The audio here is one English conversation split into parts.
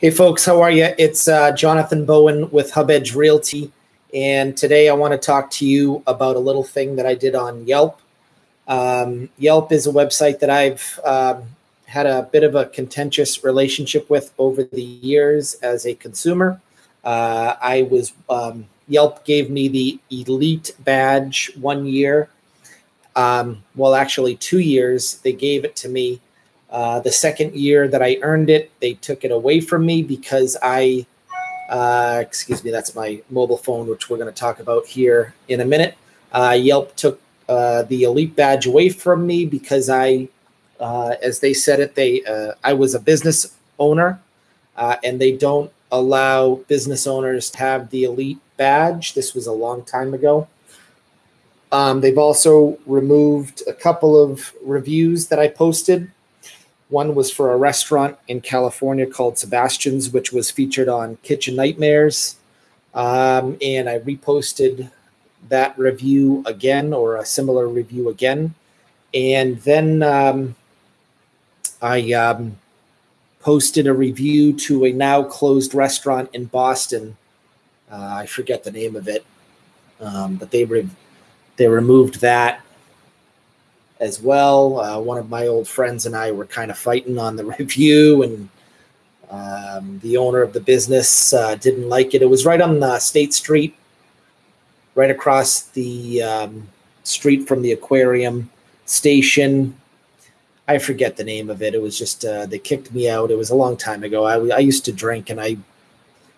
Hey, folks, how are you? It's uh, Jonathan Bowen with Hub Edge Realty. And today I want to talk to you about a little thing that I did on Yelp. Um, Yelp is a website that I've um, had a bit of a contentious relationship with over the years as a consumer. Uh, I was, um, Yelp gave me the elite badge one year. Um, well, actually, two years. They gave it to me uh, the second year that I earned it, they took it away from me because I, uh, excuse me, that's my mobile phone, which we're going to talk about here in a minute. Uh, Yelp took uh, the elite badge away from me because I, uh, as they said it, they uh, I was a business owner, and they don't allow business owners to have the elite badge. This was a long time ago. Um, they've also removed a couple of reviews that I posted one was for a restaurant in California called Sebastian's, which was featured on Kitchen Nightmares. Um, and I reposted that review again or a similar review again. And then um, I um, posted a review to a now closed restaurant in Boston. Uh, I forget the name of it, um, but they re- they removed that as well. Uh, one of my old friends and I were kind of fighting on the review, and um, the owner of the business uh, didn't like it. It was right on the State Street, right across the um, street from the aquarium station. I forget the name of it. It was just uh, they kicked me out. It was a long time ago. I, I used to drink, and I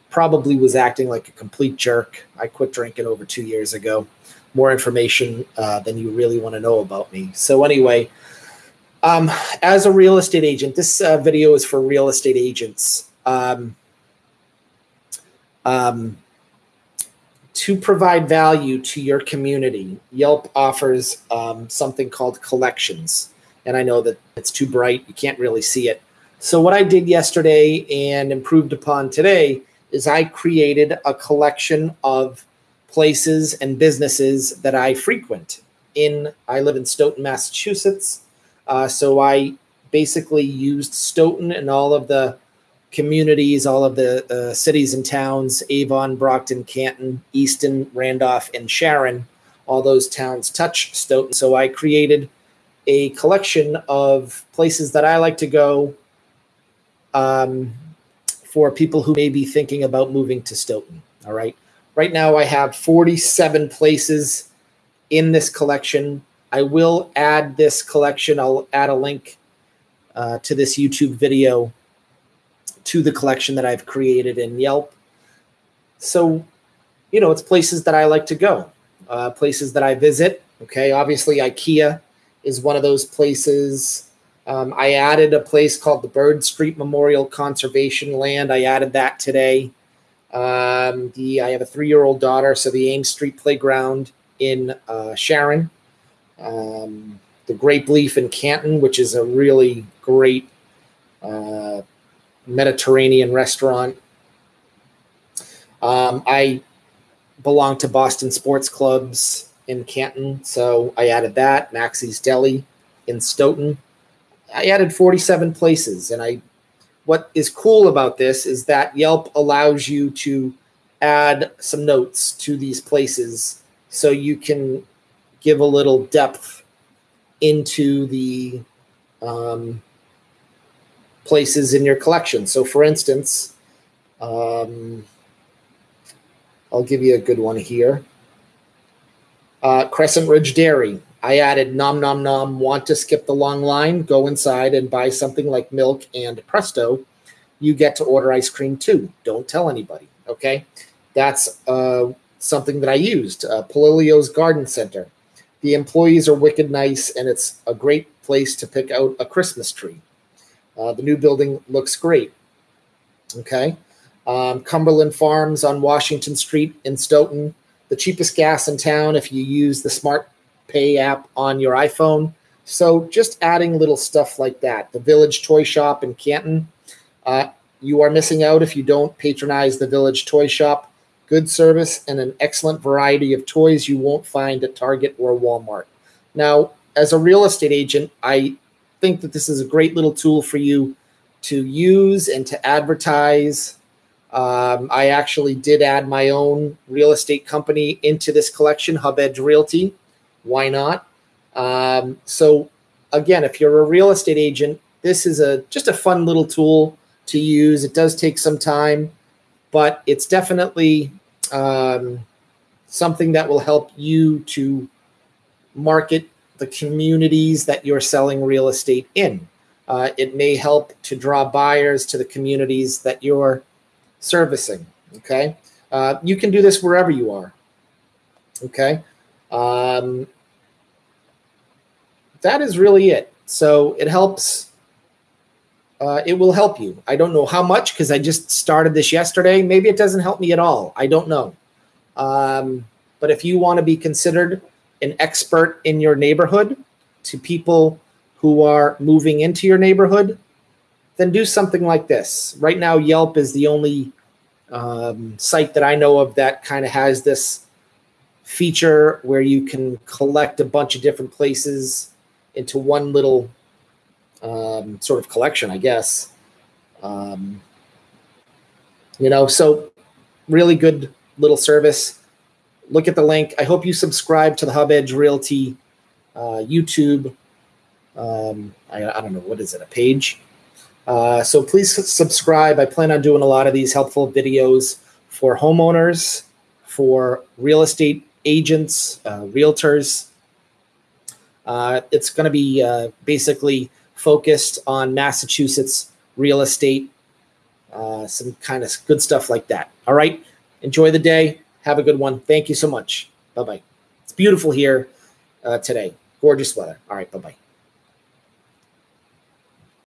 probably was acting like a complete jerk. I quit drinking over two years ago more information uh, than you really want to know about me. So anyway, um, as a real estate agent, this uh, video is for real estate agents. Um, um, to provide value to your community, Yelp offers um, something called collections. And I know that it's too bright, you can't really see it. So, what I did yesterday and improved upon today is I created a collection of places and businesses that I frequent. In I live in Stoughton, Massachusetts, uh, so I basically used Stoughton and all of the communities, all of the uh, cities and towns, Avon, Brockton, Canton, Easton, Randolph, and Sharon. All those towns touch Stoughton. So I created a collection of places that I like to go um, for people who may be thinking about moving to Stoughton. All right. Right now, I have 47 places in this collection. I will add this collection. I'll add a link uh, to this YouTube video to the collection that I've created in Yelp. So, you know, it's places that I like to go, uh, places that I visit. Okay, obviously, IKEA is one of those places. Um, I added a place called the Bird Street Memorial Conservation Land. I added that today. Um, the I have a three-year-old daughter, so the Ames Street Playground in uh, Sharon, um, the Grape Leaf in Canton, which is a really great uh, Mediterranean restaurant. Um, I belong to Boston Sports Clubs in Canton, so I added that. Maxie's Deli in Stoughton. I added 47 places, and I what is cool about this is that Yelp allows you to add some notes to these places so you can give a little depth into the um, places in your collection. So, for instance, um, I'll give you a good one here. Uh, Crescent Ridge Dairy. I added nom nom nom, want to skip the long line, go inside and buy something like milk and presto. You get to order ice cream too. Don't tell anybody. Okay. That's uh, something that I used. Uh, Polilio's Garden Center. The employees are wicked nice, and it's a great place to pick out a Christmas tree. Uh, the new building looks great. Okay. Um, Cumberland Farms on Washington Street in Stoughton. The cheapest gas in town if you use the Smart Pay app on your iPhone. So just adding little stuff like that. The Village Toy Shop in Canton. Uh, you are missing out if you don't patronize the Village Toy Shop. Good service and an excellent variety of toys you won't find at Target or Walmart. Now, as a real estate agent, I think that this is a great little tool for you to use and to advertise. Um, I actually did add my own real estate company into this collection, Hub Edge Realty. Why not? Um, so, again, if you're a real estate agent, this is a just a fun little tool to use. It does take some time, but it's definitely um, something that will help you to market the communities that you're selling real estate in. Uh, it may help to draw buyers to the communities that you're servicing. Okay. Uh, you can do this wherever you are. Okay. Um, that is really it. So it helps. Uh, it will help you. I don't know how much because I just started this yesterday. Maybe it doesn't help me at all. I don't know. Um, but if you want to be considered an expert in your neighborhood to people who are moving into your neighborhood, then do something like this. Right now, Yelp is the only um, site that I know of that kind of has this feature where you can collect a bunch of different places into one little um, sort of collection, I guess. Um, you know, so really good little service. Look at the link. I hope you subscribe to the Hub Edge Realty uh, YouTube. Um, I, I don't know what is it, a page. Uh, so please subscribe. I plan on doing a lot of these helpful videos for homeowners, for real estate agents, uh, realtors. Uh, it's going to be uh, basically focused on Massachusetts real estate, some kind of good stuff like that. All right. Enjoy the day. Have a good one. Thank you so much. Bye bye. It's beautiful here today. Gorgeous weather. All right. Bye bye.